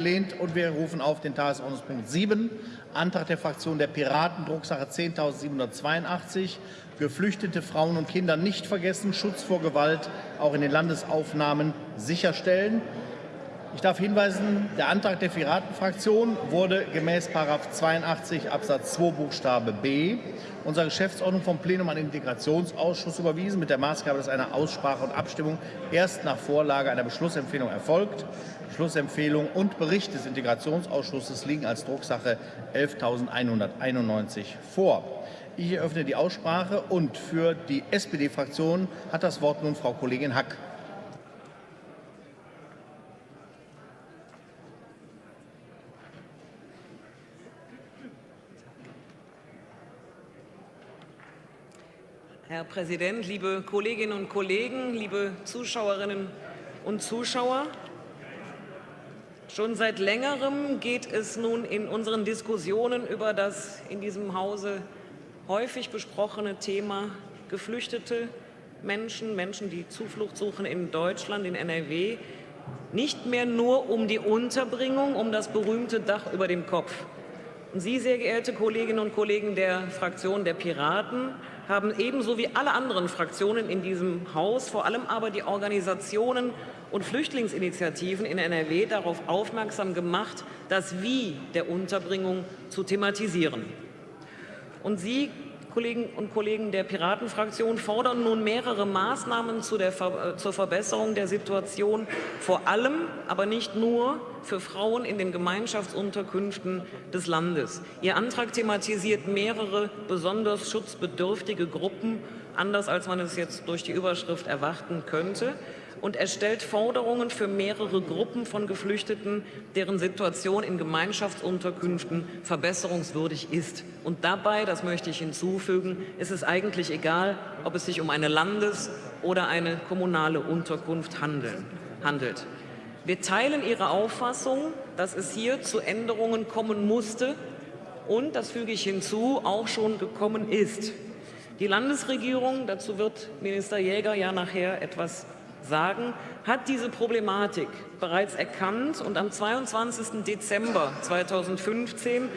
Lehnt und wir rufen auf den Tagesordnungspunkt 7, Antrag der Fraktion der Piraten, Drucksache 10.782, geflüchtete Frauen und Kinder nicht vergessen, Schutz vor Gewalt auch in den Landesaufnahmen sicherstellen. Ich darf hinweisen, der Antrag der Piratenfraktion wurde gemäß 82 Absatz 2 Buchstabe b unserer Geschäftsordnung vom Plenum an den Integrationsausschuss überwiesen, mit der Maßgabe, dass eine Aussprache und Abstimmung erst nach Vorlage einer Beschlussempfehlung erfolgt. Schlussempfehlung und Bericht des Integrationsausschusses liegen als Drucksache 11.191 vor. Ich eröffne die Aussprache und für die SPD-Fraktion hat das Wort nun Frau Kollegin Hack. Herr Präsident, liebe Kolleginnen und Kollegen, liebe Zuschauerinnen und Zuschauer! Schon seit längerem geht es nun in unseren Diskussionen über das in diesem Hause häufig besprochene Thema Geflüchtete Menschen, Menschen, die Zuflucht suchen in Deutschland, in NRW, nicht mehr nur um die Unterbringung, um das berühmte Dach über dem Kopf. Und Sie, sehr geehrte Kolleginnen und Kollegen der Fraktion der Piraten, haben ebenso wie alle anderen Fraktionen in diesem Haus, vor allem aber die Organisationen und Flüchtlingsinitiativen in NRW darauf aufmerksam gemacht, das Wie der Unterbringung zu thematisieren. Und Sie, Kolleginnen und Kollegen der Piratenfraktion, fordern nun mehrere Maßnahmen zu der, äh, zur Verbesserung der Situation, vor allem, aber nicht nur für Frauen in den Gemeinschaftsunterkünften des Landes. Ihr Antrag thematisiert mehrere besonders schutzbedürftige Gruppen, anders als man es jetzt durch die Überschrift erwarten könnte und er stellt Forderungen für mehrere Gruppen von Geflüchteten, deren Situation in Gemeinschaftsunterkünften verbesserungswürdig ist. Und dabei, das möchte ich hinzufügen, ist es eigentlich egal, ob es sich um eine Landes- oder eine kommunale Unterkunft handelt. Wir teilen Ihre Auffassung, dass es hier zu Änderungen kommen musste und, das füge ich hinzu, auch schon gekommen ist. Die Landesregierung, dazu wird Minister Jäger ja nachher etwas sagen, hat diese Problematik bereits erkannt und am 22. Dezember 2015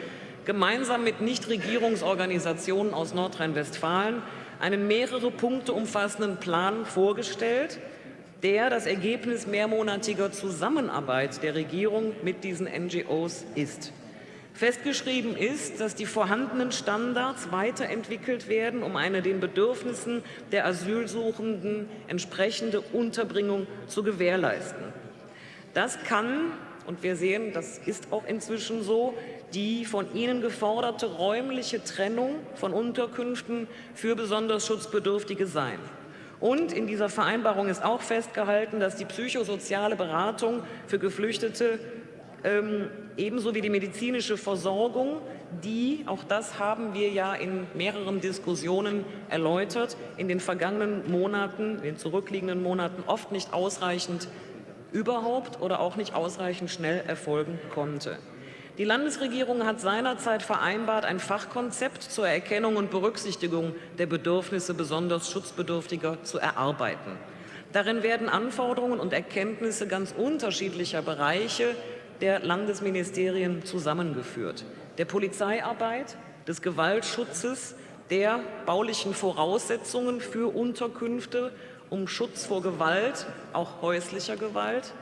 gemeinsam mit Nichtregierungsorganisationen aus Nordrhein-Westfalen einen mehrere Punkte umfassenden Plan vorgestellt, der das Ergebnis mehrmonatiger Zusammenarbeit der Regierung mit diesen NGOs ist. Festgeschrieben ist, dass die vorhandenen Standards weiterentwickelt werden, um eine den Bedürfnissen der Asylsuchenden entsprechende Unterbringung zu gewährleisten. Das kann, und wir sehen, das ist auch inzwischen so, die von Ihnen geforderte räumliche Trennung von Unterkünften für besonders Schutzbedürftige sein. Und in dieser Vereinbarung ist auch festgehalten, dass die psychosoziale Beratung für Geflüchtete ähm, ebenso wie die medizinische Versorgung, die, auch das haben wir ja in mehreren Diskussionen erläutert, in den vergangenen Monaten, in den zurückliegenden Monaten oft nicht ausreichend überhaupt oder auch nicht ausreichend schnell erfolgen konnte. Die Landesregierung hat seinerzeit vereinbart, ein Fachkonzept zur Erkennung und Berücksichtigung der Bedürfnisse besonders Schutzbedürftiger zu erarbeiten. Darin werden Anforderungen und Erkenntnisse ganz unterschiedlicher Bereiche der Landesministerien zusammengeführt. Der Polizeiarbeit, des Gewaltschutzes, der baulichen Voraussetzungen für Unterkünfte, um Schutz vor Gewalt, auch häuslicher Gewalt,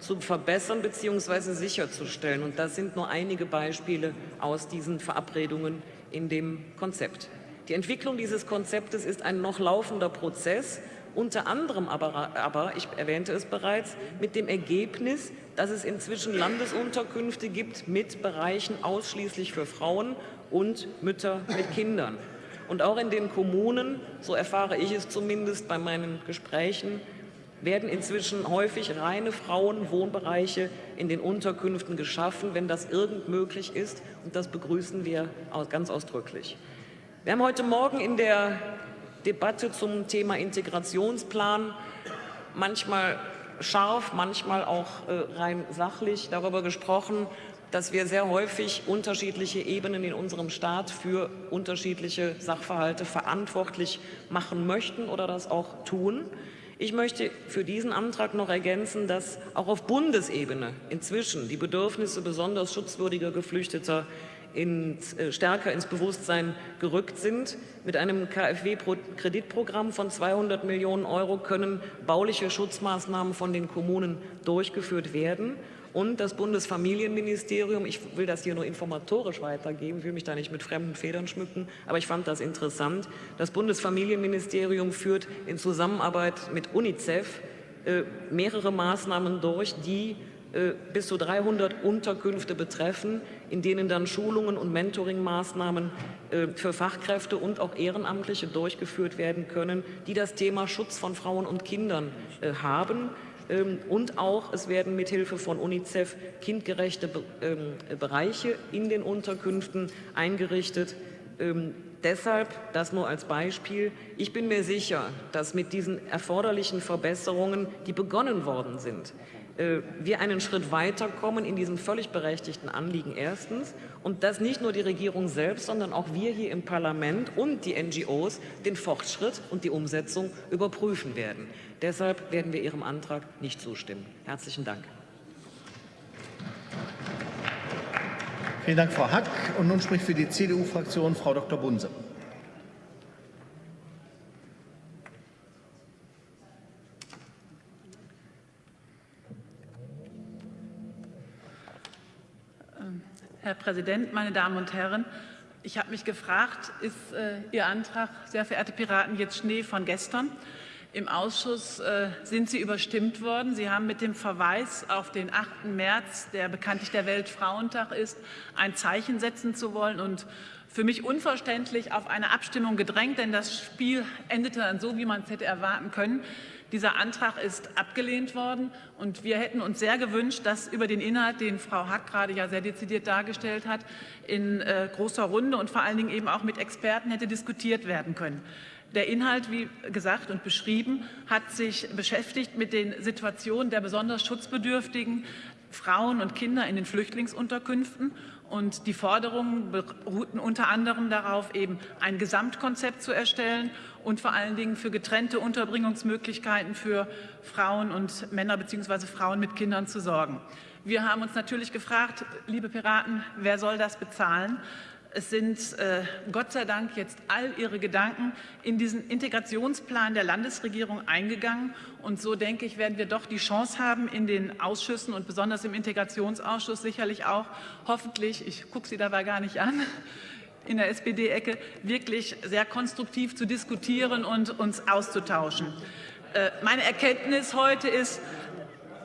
zu verbessern bzw. sicherzustellen. Und das sind nur einige Beispiele aus diesen Verabredungen in dem Konzept. Die Entwicklung dieses Konzeptes ist ein noch laufender Prozess, unter anderem aber, aber, ich erwähnte es bereits, mit dem Ergebnis, dass es inzwischen Landesunterkünfte gibt mit Bereichen ausschließlich für Frauen und Mütter mit Kindern. Und auch in den Kommunen, so erfahre ich es zumindest bei meinen Gesprächen, werden inzwischen häufig reine Frauenwohnbereiche in den Unterkünften geschaffen, wenn das irgend möglich ist. Und das begrüßen wir ganz ausdrücklich. Wir haben heute Morgen in der Debatte zum Thema Integrationsplan manchmal scharf, manchmal auch äh, rein sachlich darüber gesprochen, dass wir sehr häufig unterschiedliche Ebenen in unserem Staat für unterschiedliche Sachverhalte verantwortlich machen möchten oder das auch tun. Ich möchte für diesen Antrag noch ergänzen, dass auch auf Bundesebene inzwischen die Bedürfnisse besonders schutzwürdiger Geflüchteter ins, äh, stärker ins Bewusstsein gerückt sind. Mit einem KfW-Kreditprogramm von 200 Millionen Euro können bauliche Schutzmaßnahmen von den Kommunen durchgeführt werden. Und das Bundesfamilienministerium, ich will das hier nur informatorisch weitergeben, will mich da nicht mit fremden Federn schmücken, aber ich fand das interessant. Das Bundesfamilienministerium führt in Zusammenarbeit mit UNICEF äh, mehrere Maßnahmen durch, die äh, bis zu 300 Unterkünfte betreffen, in denen dann Schulungen und Mentoringmaßnahmen äh, für Fachkräfte und auch Ehrenamtliche durchgeführt werden können, die das Thema Schutz von Frauen und Kindern haben. Ähm, und auch, es werden mithilfe von UNICEF kindgerechte ähm, Bereiche in den Unterkünften eingerichtet. Ähm, deshalb, das nur als Beispiel, ich bin mir sicher, dass mit diesen erforderlichen Verbesserungen, die begonnen worden sind, äh, wir einen Schritt weiterkommen in diesem völlig berechtigten Anliegen erstens und dass nicht nur die Regierung selbst, sondern auch wir hier im Parlament und die NGOs den Fortschritt und die Umsetzung überprüfen werden. Deshalb werden wir Ihrem Antrag nicht zustimmen. Herzlichen Dank. Vielen Dank, Frau Hack. Und nun spricht für die CDU-Fraktion Frau Dr. Bunse. Herr Präsident, meine Damen und Herren! Ich habe mich gefragt, ist äh, Ihr Antrag, sehr verehrte Piraten, jetzt Schnee von gestern? Im Ausschuss äh, sind Sie überstimmt worden. Sie haben mit dem Verweis auf den 8. März, der bekanntlich der Weltfrauentag ist, ein Zeichen setzen zu wollen und für mich unverständlich auf eine Abstimmung gedrängt, denn das Spiel endete dann so, wie man es hätte erwarten können. Dieser Antrag ist abgelehnt worden und wir hätten uns sehr gewünscht, dass über den Inhalt, den Frau Hack gerade ja sehr dezidiert dargestellt hat, in äh, großer Runde und vor allen Dingen eben auch mit Experten hätte diskutiert werden können. Der Inhalt, wie gesagt und beschrieben, hat sich beschäftigt mit den Situationen der besonders schutzbedürftigen Frauen und Kinder in den Flüchtlingsunterkünften und die Forderungen beruhten unter anderem darauf, eben ein Gesamtkonzept zu erstellen und vor allen Dingen für getrennte Unterbringungsmöglichkeiten für Frauen und Männer bzw. Frauen mit Kindern zu sorgen. Wir haben uns natürlich gefragt, liebe Piraten, wer soll das bezahlen? Es sind äh, Gott sei Dank jetzt all Ihre Gedanken in diesen Integrationsplan der Landesregierung eingegangen. Und so denke ich, werden wir doch die Chance haben, in den Ausschüssen und besonders im Integrationsausschuss sicherlich auch hoffentlich, ich gucke Sie dabei gar nicht an, in der SPD-Ecke wirklich sehr konstruktiv zu diskutieren und uns auszutauschen. Äh, meine Erkenntnis heute ist,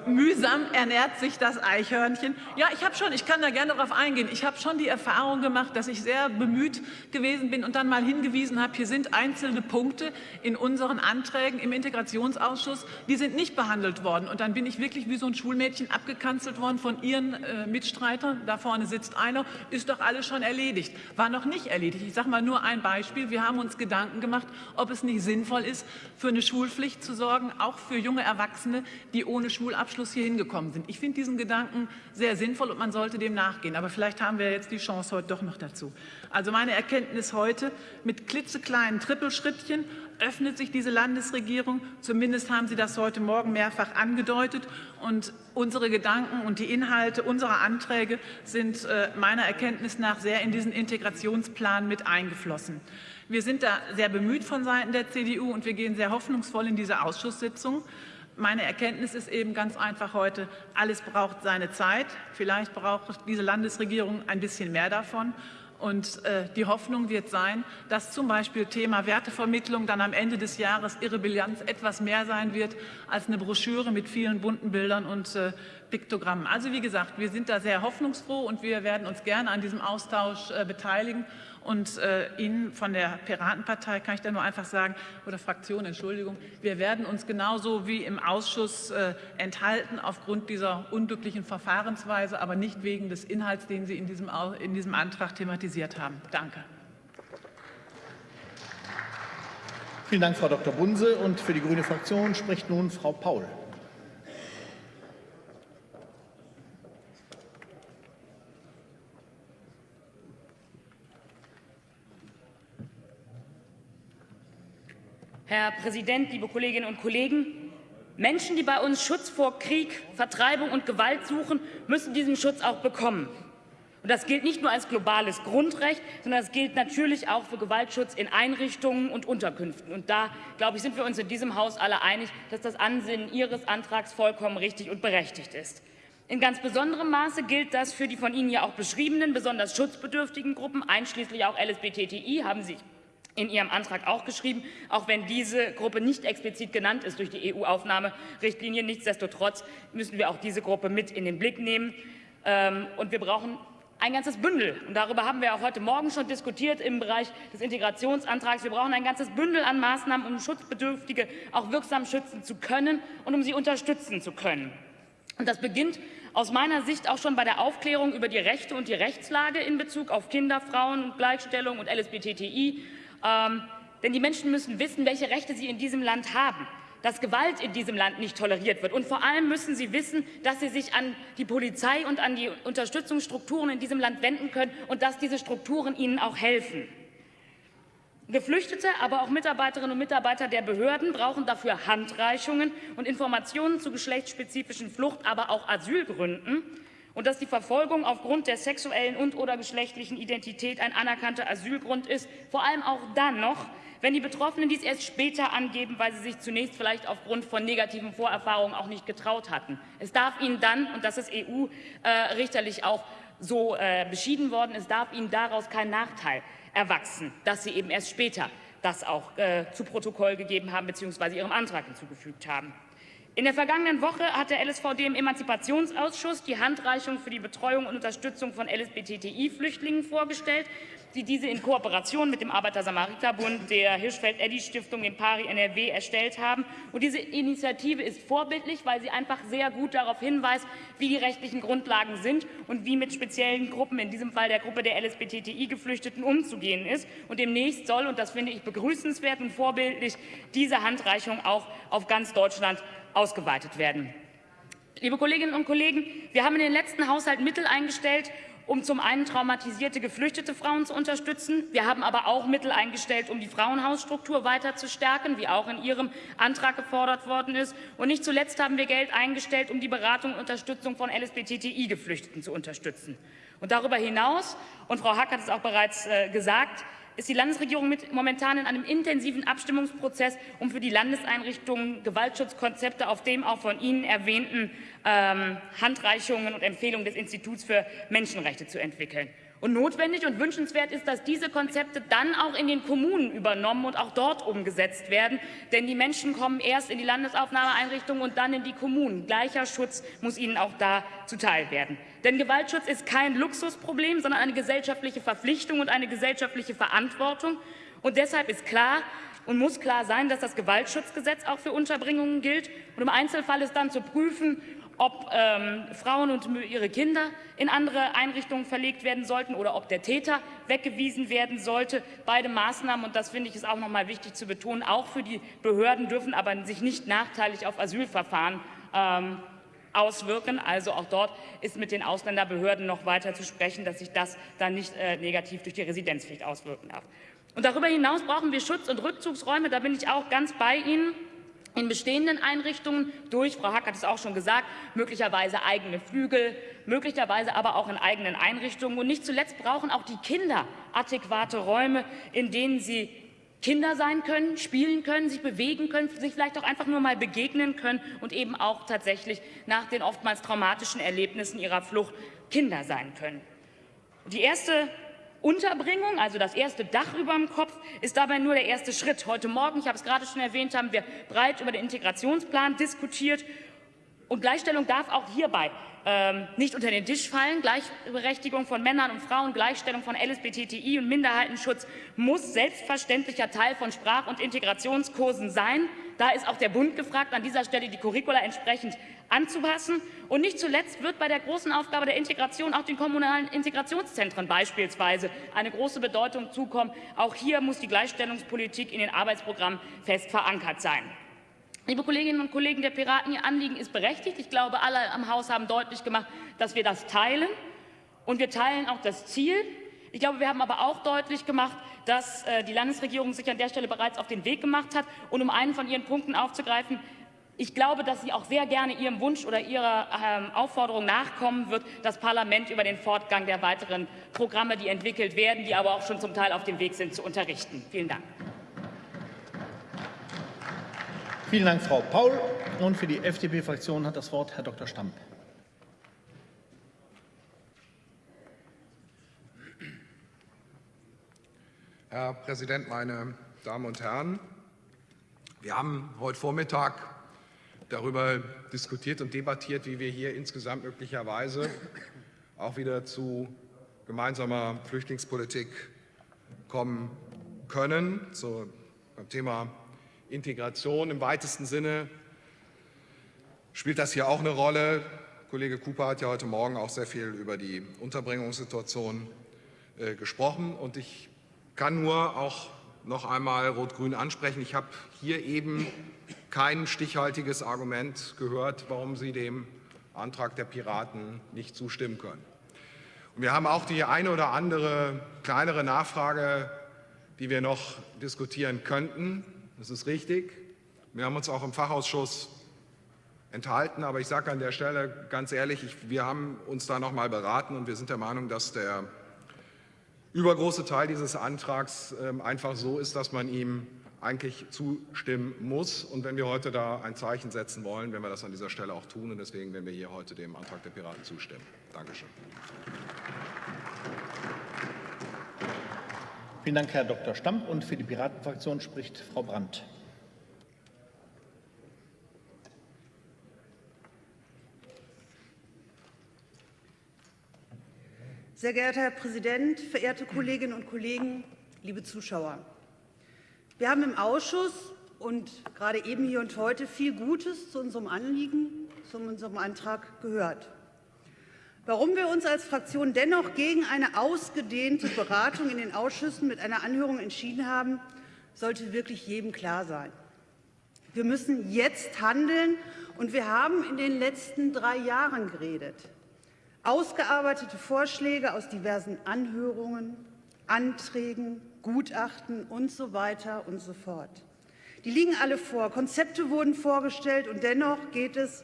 mühsam ernährt sich das Eichhörnchen. Ja, ich habe schon, ich kann da gerne darauf eingehen, ich habe schon die Erfahrung gemacht, dass ich sehr bemüht gewesen bin und dann mal hingewiesen habe, hier sind einzelne Punkte in unseren Anträgen im Integrationsausschuss, die sind nicht behandelt worden. Und dann bin ich wirklich wie so ein Schulmädchen abgekanzelt worden von ihren äh, Mitstreitern. Da vorne sitzt einer, ist doch alles schon erledigt. War noch nicht erledigt. Ich sage mal nur ein Beispiel. Wir haben uns Gedanken gemacht, ob es nicht sinnvoll ist, für eine Schulpflicht zu sorgen, auch für junge Erwachsene, die ohne Schulabschluss Abschluss hier hingekommen sind. Ich finde diesen Gedanken sehr sinnvoll und man sollte dem nachgehen. Aber vielleicht haben wir jetzt die Chance heute doch noch dazu. Also meine Erkenntnis heute, mit klitzekleinen Trippelschrittchen öffnet sich diese Landesregierung. Zumindest haben Sie das heute Morgen mehrfach angedeutet. Und unsere Gedanken und die Inhalte unserer Anträge sind äh, meiner Erkenntnis nach sehr in diesen Integrationsplan mit eingeflossen. Wir sind da sehr bemüht von Seiten der CDU und wir gehen sehr hoffnungsvoll in diese Ausschusssitzung. Meine Erkenntnis ist eben ganz einfach heute, alles braucht seine Zeit. Vielleicht braucht diese Landesregierung ein bisschen mehr davon. Und äh, die Hoffnung wird sein, dass zum Beispiel Thema Wertevermittlung dann am Ende des Jahres ihre Bilanz etwas mehr sein wird als eine Broschüre mit vielen bunten Bildern und äh, Piktogrammen. Also wie gesagt, wir sind da sehr hoffnungsfroh und wir werden uns gerne an diesem Austausch äh, beteiligen. Und äh, Ihnen von der Piratenpartei kann ich da nur einfach sagen, oder Fraktion, Entschuldigung, wir werden uns genauso wie im Ausschuss äh, enthalten aufgrund dieser unglücklichen Verfahrensweise, aber nicht wegen des Inhalts, den Sie in diesem, in diesem Antrag thematisiert haben. Danke. Vielen Dank, Frau Dr. Bunse. Und für die grüne Fraktion spricht nun Frau Paul. Herr Präsident, liebe Kolleginnen und Kollegen! Menschen, die bei uns Schutz vor Krieg, Vertreibung und Gewalt suchen, müssen diesen Schutz auch bekommen. Und das gilt nicht nur als globales Grundrecht, sondern das gilt natürlich auch für Gewaltschutz in Einrichtungen und Unterkünften. Und da, glaube ich, sind wir uns in diesem Haus alle einig, dass das Ansinnen Ihres Antrags vollkommen richtig und berechtigt ist. In ganz besonderem Maße gilt das für die von Ihnen ja auch beschriebenen, besonders schutzbedürftigen Gruppen, einschließlich auch LSBTTI, haben Sie in Ihrem Antrag auch geschrieben, auch wenn diese Gruppe nicht explizit genannt ist durch die EU-Aufnahmerichtlinie. Nichtsdestotrotz müssen wir auch diese Gruppe mit in den Blick nehmen. Ähm, und wir brauchen ein ganzes Bündel. Und darüber haben wir auch heute Morgen schon diskutiert im Bereich des Integrationsantrags. Wir brauchen ein ganzes Bündel an Maßnahmen, um Schutzbedürftige auch wirksam schützen zu können und um sie unterstützen zu können. Und das beginnt aus meiner Sicht auch schon bei der Aufklärung über die Rechte und die Rechtslage in Bezug auf Kinder, Frauen Gleichstellung und LSBTTI. Ähm, denn die Menschen müssen wissen, welche Rechte sie in diesem Land haben dass Gewalt in diesem Land nicht toleriert wird. Und vor allem müssen sie wissen, dass sie sich an die Polizei und an die Unterstützungsstrukturen in diesem Land wenden können und dass diese Strukturen ihnen auch helfen. Geflüchtete, aber auch Mitarbeiterinnen und Mitarbeiter der Behörden brauchen dafür Handreichungen und Informationen zu geschlechtsspezifischen Flucht, aber auch Asylgründen und dass die Verfolgung aufgrund der sexuellen und oder geschlechtlichen Identität ein anerkannter Asylgrund ist, vor allem auch dann noch, wenn die Betroffenen dies erst später angeben, weil sie sich zunächst vielleicht aufgrund von negativen Vorerfahrungen auch nicht getraut hatten. Es darf ihnen dann, und das ist EU-richterlich auch so äh, beschieden worden, es darf ihnen daraus kein Nachteil erwachsen, dass sie eben erst später das auch äh, zu Protokoll gegeben haben bzw. ihrem Antrag hinzugefügt haben. In der vergangenen Woche hat der LSVD im Emanzipationsausschuss die Handreichung für die Betreuung und Unterstützung von LSBTTI-Flüchtlingen vorgestellt die diese in Kooperation mit dem Arbeiter-Samariter-Bund, der Hirschfeld-Eddy-Stiftung, dem PARI NRW erstellt haben. Und diese Initiative ist vorbildlich, weil sie einfach sehr gut darauf hinweist, wie die rechtlichen Grundlagen sind und wie mit speziellen Gruppen, in diesem Fall der Gruppe der LSBTI-Geflüchteten, umzugehen ist. Und demnächst soll, und das finde ich begrüßenswert und vorbildlich, diese Handreichung auch auf ganz Deutschland ausgeweitet werden. Liebe Kolleginnen und Kollegen, wir haben in den letzten Haushalt Mittel eingestellt, um zum einen traumatisierte geflüchtete Frauen zu unterstützen. Wir haben aber auch Mittel eingestellt, um die Frauenhausstruktur weiter zu stärken, wie auch in Ihrem Antrag gefordert worden ist. Und nicht zuletzt haben wir Geld eingestellt, um die Beratung und Unterstützung von LSBTTI-Geflüchteten zu unterstützen. Und darüber hinaus, und Frau Hack hat es auch bereits äh, gesagt, ist die Landesregierung mit, momentan in einem intensiven Abstimmungsprozess, um für die Landeseinrichtungen Gewaltschutzkonzepte auf dem auch von Ihnen erwähnten ähm, Handreichungen und Empfehlungen des Instituts für Menschenrechte zu entwickeln. Und notwendig und wünschenswert ist, dass diese Konzepte dann auch in den Kommunen übernommen und auch dort umgesetzt werden. Denn die Menschen kommen erst in die Landesaufnahmeeinrichtungen und dann in die Kommunen. Gleicher Schutz muss ihnen auch da zuteil werden. Denn Gewaltschutz ist kein Luxusproblem, sondern eine gesellschaftliche Verpflichtung und eine gesellschaftliche Verantwortung. Und deshalb ist klar, und muss klar sein, dass das Gewaltschutzgesetz auch für Unterbringungen gilt. Und im Einzelfall ist dann zu prüfen, ob ähm, Frauen und ihre Kinder in andere Einrichtungen verlegt werden sollten oder ob der Täter weggewiesen werden sollte. Beide Maßnahmen, und das finde ich ist auch noch mal wichtig zu betonen, auch für die Behörden dürfen aber sich nicht nachteilig auf Asylverfahren ähm, auswirken. Also auch dort ist mit den Ausländerbehörden noch weiter zu sprechen, dass sich das dann nicht äh, negativ durch die Residenzpflicht auswirken darf. Und darüber hinaus brauchen wir Schutz- und Rückzugsräume. Da bin ich auch ganz bei Ihnen in bestehenden Einrichtungen durch, Frau Hack hat es auch schon gesagt, möglicherweise eigene Flügel, möglicherweise aber auch in eigenen Einrichtungen. Und nicht zuletzt brauchen auch die Kinder adäquate Räume, in denen sie Kinder sein können, spielen können, sich bewegen können, sich vielleicht auch einfach nur mal begegnen können und eben auch tatsächlich nach den oftmals traumatischen Erlebnissen ihrer Flucht Kinder sein können. Die erste Unterbringung, also das erste Dach über dem Kopf, ist dabei nur der erste Schritt. Heute Morgen, ich habe es gerade schon erwähnt, haben wir breit über den Integrationsplan diskutiert. Und Gleichstellung darf auch hierbei ähm, nicht unter den Tisch fallen. Gleichberechtigung von Männern und Frauen, Gleichstellung von LSBTTI und Minderheitenschutz muss selbstverständlicher Teil von Sprach- und Integrationskursen sein. Da ist auch der Bund gefragt, an dieser Stelle die Curricula entsprechend anzupassen. Und nicht zuletzt wird bei der großen Aufgabe der Integration auch den kommunalen Integrationszentren beispielsweise eine große Bedeutung zukommen. Auch hier muss die Gleichstellungspolitik in den Arbeitsprogrammen fest verankert sein. Liebe Kolleginnen und Kollegen der Piraten, Ihr Anliegen ist berechtigt. Ich glaube, alle am Haus haben deutlich gemacht, dass wir das teilen. Und wir teilen auch das Ziel. Ich glaube, wir haben aber auch deutlich gemacht, dass äh, die Landesregierung sich an der Stelle bereits auf den Weg gemacht hat. Und um einen von Ihren Punkten aufzugreifen, Ich glaube, dass sie auch sehr gerne Ihrem Wunsch oder Ihrer ähm, Aufforderung nachkommen wird, das Parlament über den Fortgang der weiteren Programme, die entwickelt werden, die aber auch schon zum Teil auf dem Weg sind, zu unterrichten. Vielen Dank. Vielen Dank, Frau Paul. Und für die FDP-Fraktion hat das Wort Herr Dr. Stamp. Herr Präsident, meine Damen und Herren! Wir haben heute Vormittag darüber diskutiert und debattiert, wie wir hier insgesamt möglicherweise auch wieder zu gemeinsamer Flüchtlingspolitik kommen können. Zum Thema Integration im weitesten Sinne spielt das hier auch eine Rolle. Kollege Cooper hat ja heute Morgen auch sehr viel über die Unterbringungssituation äh, gesprochen. Und ich kann nur auch noch einmal Rot-Grün ansprechen. Ich habe hier eben kein stichhaltiges Argument gehört, warum Sie dem Antrag der Piraten nicht zustimmen können. Und wir haben auch die eine oder andere kleinere Nachfrage, die wir noch diskutieren könnten. Das ist richtig. Wir haben uns auch im Fachausschuss enthalten, aber ich sage an der Stelle ganz ehrlich, ich, wir haben uns da noch mal beraten und wir sind der Meinung, dass der übergroße Teil dieses Antrags äh, einfach so ist, dass man ihm eigentlich zustimmen muss. Und wenn wir heute da ein Zeichen setzen wollen, werden wir das an dieser Stelle auch tun. Und deswegen werden wir hier heute dem Antrag der Piraten zustimmen. Dankeschön. Vielen Dank, Herr Dr. Stamp. Und für die Piratenfraktion spricht Frau Brandt. Sehr geehrter Herr Präsident, verehrte Kolleginnen und Kollegen, liebe Zuschauer! Wir haben im Ausschuss und gerade eben hier und heute viel Gutes zu unserem Anliegen, zu unserem Antrag gehört. Warum wir uns als Fraktion dennoch gegen eine ausgedehnte Beratung in den Ausschüssen mit einer Anhörung entschieden haben, sollte wirklich jedem klar sein. Wir müssen jetzt handeln, und wir haben in den letzten drei Jahren geredet. Ausgearbeitete Vorschläge aus diversen Anhörungen, Anträgen, Gutachten und so weiter und so fort. Die liegen alle vor. Konzepte wurden vorgestellt, und dennoch geht es,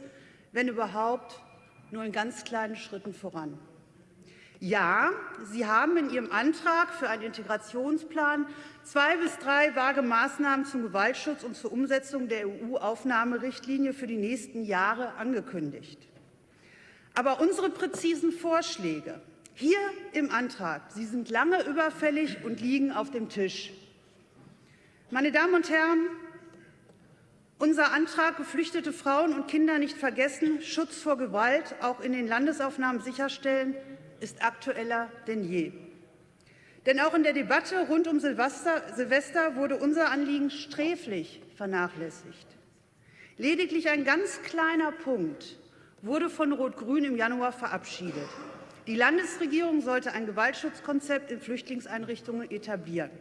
wenn überhaupt, nur in ganz kleinen Schritten voran. Ja, Sie haben in Ihrem Antrag für einen Integrationsplan zwei bis drei vage Maßnahmen zum Gewaltschutz und zur Umsetzung der EU-Aufnahmerichtlinie für die nächsten Jahre angekündigt. Aber unsere präzisen Vorschläge hier im Antrag, sie sind lange überfällig und liegen auf dem Tisch. Meine Damen und Herren, unser Antrag, geflüchtete Frauen und Kinder nicht vergessen, Schutz vor Gewalt auch in den Landesaufnahmen sicherstellen, ist aktueller denn je. Denn auch in der Debatte rund um Silvester, wurde unser Anliegen sträflich vernachlässigt. Lediglich ein ganz kleiner Punkt wurde von Rot-Grün im Januar verabschiedet. Die Landesregierung sollte ein Gewaltschutzkonzept in Flüchtlingseinrichtungen etablieren.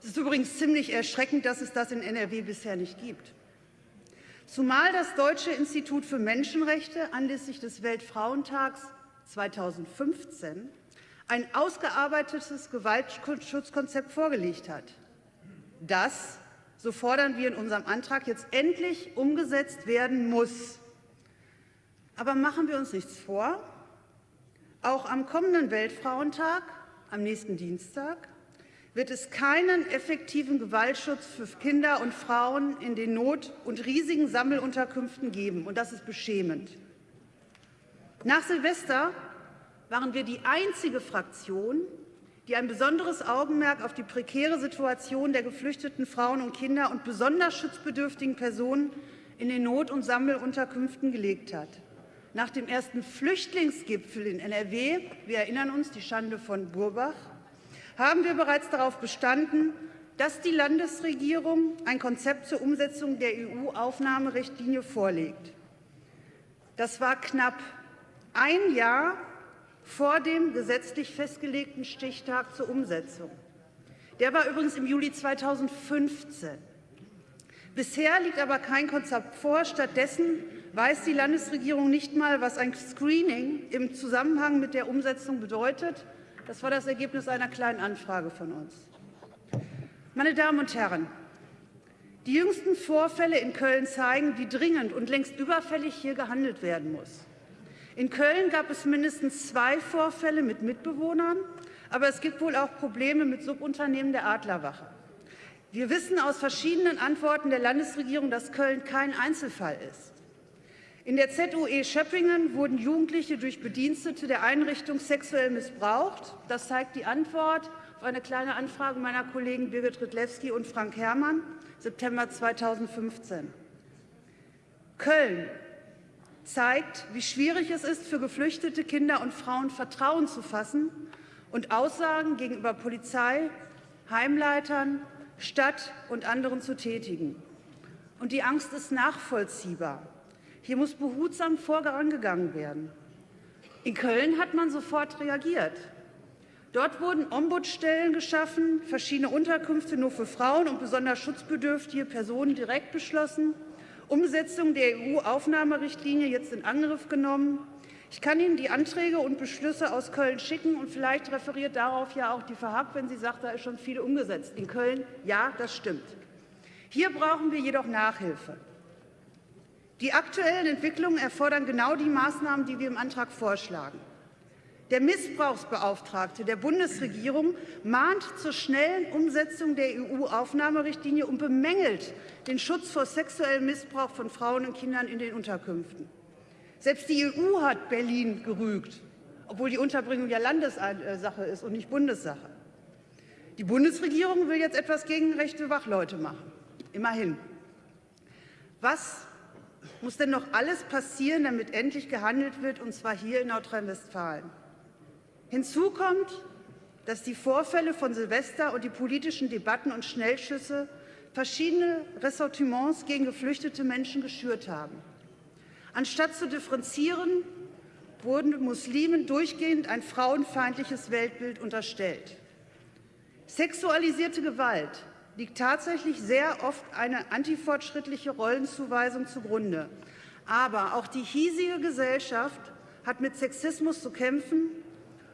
Es ist übrigens ziemlich erschreckend, dass es das in NRW bisher nicht gibt. Zumal das Deutsche Institut für Menschenrechte anlässlich des Weltfrauentags 2015 ein ausgearbeitetes Gewaltschutzkonzept vorgelegt hat. Das, so fordern wir in unserem Antrag, jetzt endlich umgesetzt werden muss. Aber machen wir uns nichts vor, auch am kommenden Weltfrauentag, am nächsten Dienstag, wird es keinen effektiven Gewaltschutz für Kinder und Frauen in den Not- und riesigen Sammelunterkünften geben. Und das ist beschämend. Nach Silvester waren wir die einzige Fraktion, die ein besonderes Augenmerk auf die prekäre Situation der geflüchteten Frauen und Kinder und besonders schutzbedürftigen Personen in den Not- und Sammelunterkünften gelegt hat. Nach dem ersten Flüchtlingsgipfel in NRW, wir erinnern uns, die Schande von Burbach, haben wir bereits darauf bestanden, dass die Landesregierung ein Konzept zur Umsetzung der EU-Aufnahmerichtlinie vorlegt. Das war knapp ein Jahr vor dem gesetzlich festgelegten Stichtag zur Umsetzung. Der war übrigens im Juli 2015. Bisher liegt aber kein Konzept vor. Stattdessen weiß die Landesregierung nicht mal, was ein Screening im Zusammenhang mit der Umsetzung bedeutet. Das war das Ergebnis einer kleinen Anfrage von uns. Meine Damen und Herren, Die jüngsten Vorfälle in Köln zeigen, wie dringend und längst überfällig hier gehandelt werden muss. In Köln gab es mindestens zwei Vorfälle mit Mitbewohnern, aber es gibt wohl auch Probleme mit Subunternehmen der Adlerwache. Wir wissen aus verschiedenen Antworten der Landesregierung, dass Köln kein Einzelfall ist. In der ZUE Schöppingen wurden Jugendliche durch Bedienstete der Einrichtung sexuell missbraucht. Das zeigt die Antwort auf eine kleine Anfrage meiner Kollegen Birgit Rydlewski und Frank Herrmann, September 2015. Köln zeigt, wie schwierig es ist, für geflüchtete Kinder und Frauen Vertrauen zu fassen und Aussagen gegenüber Polizei, Heimleitern, Stadt und anderen zu tätigen. Und die Angst ist nachvollziehbar. Hier muss behutsam vorangegangen werden. In Köln hat man sofort reagiert. Dort wurden Ombudsstellen geschaffen, verschiedene Unterkünfte nur für Frauen und besonders schutzbedürftige Personen direkt beschlossen, Umsetzung der EU-Aufnahmerichtlinie jetzt in Angriff genommen. Ich kann Ihnen die Anträge und Beschlüsse aus Köln schicken, und vielleicht referiert darauf ja auch die Verhack, wenn sie sagt, da ist schon viel umgesetzt. In Köln, ja, das stimmt. Hier brauchen wir jedoch Nachhilfe. Die aktuellen Entwicklungen erfordern genau die Maßnahmen, die wir im Antrag vorschlagen. Der Missbrauchsbeauftragte der Bundesregierung mahnt zur schnellen Umsetzung der EU-Aufnahmerichtlinie und bemängelt den Schutz vor sexuellem Missbrauch von Frauen und Kindern in den Unterkünften. Selbst die EU hat Berlin gerügt, obwohl die Unterbringung ja Landessache ist und nicht Bundessache. Die Bundesregierung will jetzt etwas gegen rechte Wachleute machen. Immerhin. Was muss denn noch alles passieren, damit endlich gehandelt wird, und zwar hier in Nordrhein-Westfalen? Hinzu kommt, dass die Vorfälle von Silvester und die politischen Debatten und Schnellschüsse verschiedene Ressortiments gegen geflüchtete Menschen geschürt haben. Anstatt zu differenzieren, wurden Muslimen durchgehend ein frauenfeindliches Weltbild unterstellt. Sexualisierte Gewalt liegt tatsächlich sehr oft eine antifortschrittliche Rollenzuweisung zugrunde. Aber auch die hiesige Gesellschaft hat mit Sexismus zu kämpfen,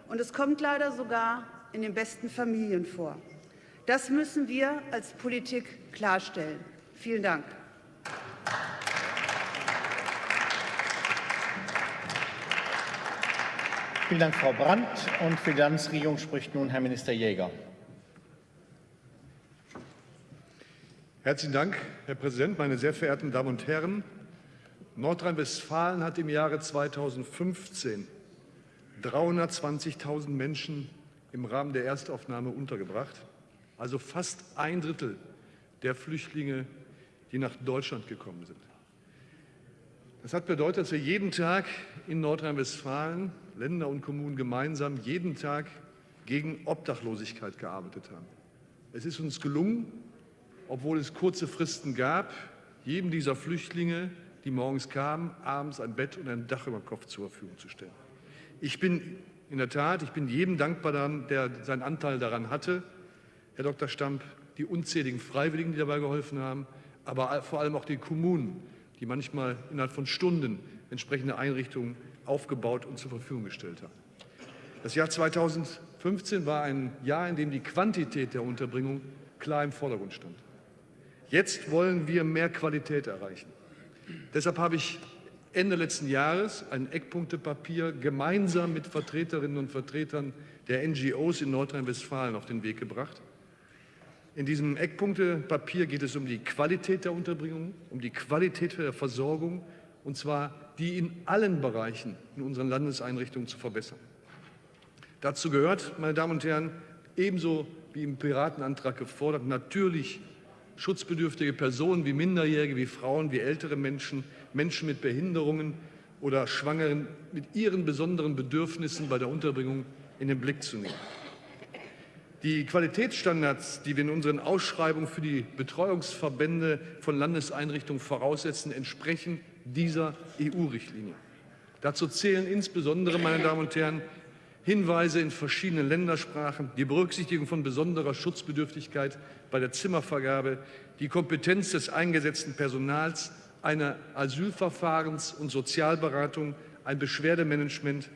und es kommt leider sogar in den besten Familien vor. Das müssen wir als Politik klarstellen. Vielen Dank. Vielen Dank, Frau Brandt. Und für die Landesregierung spricht nun Herr Minister Jäger. Herzlichen Dank, Herr Präsident, meine sehr verehrten Damen und Herren! Nordrhein-Westfalen hat im Jahre 2015 320.000 Menschen im Rahmen der Erstaufnahme untergebracht, also fast ein Drittel der Flüchtlinge, die nach Deutschland gekommen sind. Das hat bedeutet, dass wir jeden Tag in Nordrhein-Westfalen, Länder und Kommunen gemeinsam, jeden Tag gegen Obdachlosigkeit gearbeitet haben. Es ist uns gelungen, obwohl es kurze Fristen gab, jedem dieser Flüchtlinge, die morgens kamen, abends ein Bett und ein Dach über dem Kopf zur Verfügung zu stellen. Ich bin in der Tat, ich bin jedem dankbar, der seinen Anteil daran hatte, Herr Dr. Stamp, die unzähligen Freiwilligen, die dabei geholfen haben, aber vor allem auch die Kommunen, die manchmal innerhalb von Stunden entsprechende Einrichtungen aufgebaut und zur Verfügung gestellt haben. Das Jahr 2015 war ein Jahr, in dem die Quantität der Unterbringung klar im Vordergrund stand. Jetzt wollen wir mehr Qualität erreichen. Deshalb habe ich Ende letzten Jahres ein Eckpunktepapier gemeinsam mit Vertreterinnen und Vertretern der NGOs in Nordrhein-Westfalen auf den Weg gebracht. In diesem Eckpunktepapier geht es um die Qualität der Unterbringung, um die Qualität der Versorgung, und zwar die in allen Bereichen in unseren Landeseinrichtungen zu verbessern. Dazu gehört, meine Damen und Herren, ebenso wie im Piratenantrag gefordert, natürlich schutzbedürftige Personen wie Minderjährige, wie Frauen, wie ältere Menschen, Menschen mit Behinderungen oder Schwangeren mit ihren besonderen Bedürfnissen bei der Unterbringung in den Blick zu nehmen. Die Qualitätsstandards, die wir in unseren Ausschreibungen für die Betreuungsverbände von Landeseinrichtungen voraussetzen, entsprechen dieser EU-Richtlinie. Dazu zählen insbesondere, meine Damen und Herren, Hinweise in verschiedenen Ländersprachen, die Berücksichtigung von besonderer Schutzbedürftigkeit bei der Zimmervergabe, die Kompetenz des eingesetzten Personals, eine Asylverfahrens- und Sozialberatung, ein Beschwerdemanagement.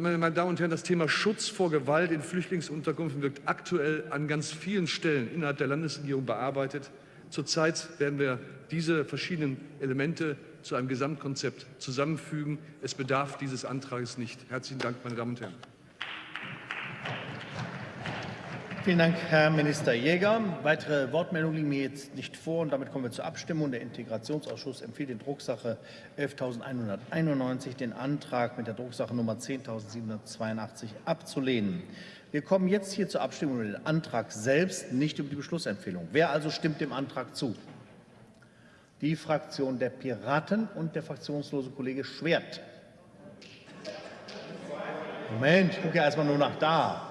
Meine Damen und Herren, das Thema Schutz vor Gewalt in Flüchtlingsunterkünften wird aktuell an ganz vielen Stellen innerhalb der Landesregierung bearbeitet. Zurzeit werden wir diese verschiedenen Elemente zu einem Gesamtkonzept zusammenfügen. Es bedarf dieses Antrags nicht. Herzlichen Dank, meine Damen und Herren. Vielen Dank, Herr Minister Jäger. Weitere Wortmeldungen liegen mir jetzt nicht vor und damit kommen wir zur Abstimmung. Der Integrationsausschuss empfiehlt in Drucksache 11.191 den Antrag mit der Drucksache Nummer 10.782 abzulehnen. Wir kommen jetzt hier zur Abstimmung über den Antrag selbst, nicht über die Beschlussempfehlung. Wer also stimmt dem Antrag zu? Die Fraktion der Piraten und der fraktionslose Kollege Schwert. Moment, ich gucke ja erstmal nur nach da.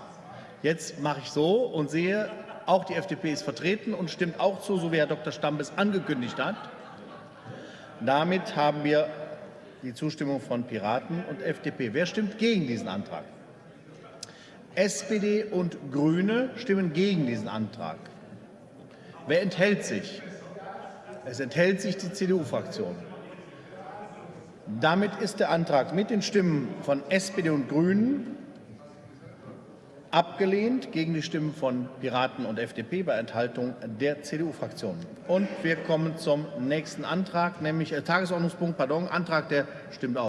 Jetzt mache ich so und sehe, auch die FDP ist vertreten und stimmt auch zu, so wie Herr Dr. Stamm es angekündigt hat. Damit haben wir die Zustimmung von Piraten und FDP. Wer stimmt gegen diesen Antrag? SPD und Grüne stimmen gegen diesen Antrag. Wer enthält sich? Es enthält sich die CDU-Fraktion. Damit ist der Antrag mit den Stimmen von SPD und Grünen abgelehnt gegen die Stimmen von Piraten und FDP bei Enthaltung der CDU-Fraktion. Und wir kommen zum nächsten Antrag, nämlich äh, Tagesordnungspunkt, pardon, Antrag der stimmt auch.